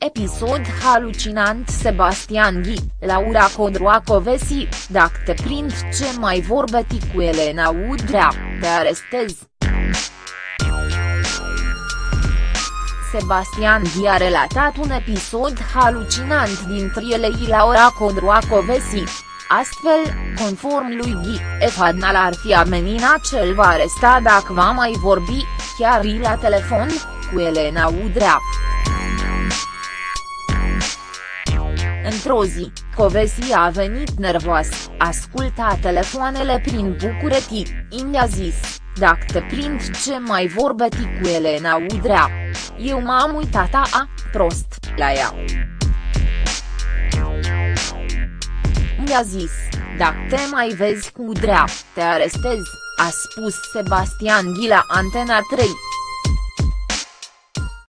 episod halucinant Sebastian Ghi, Laura Codroacovesi, dacă te prind ce mai vorbeti cu Elena Udrea, te arestez. Sebastian Ghi a relatat un episod halucinant dintre ele Laura Codroacovesi. Astfel, conform lui Ghi, Efadnal ar fi amenina cel va aresta dacă va mai vorbi, chiar la telefon, cu Elena Udrea. Într-o zi, Covesi a venit nervos, asculta telefoanele prin București, i-a zis, dacă te prind ce mai vorbeti cu Elena Udrea. Eu m-am uitat a, prost, la ea. Mi-a zis, dacă te mai vezi cu Udrea, te arestez, a spus Sebastian Ghila Antena 3.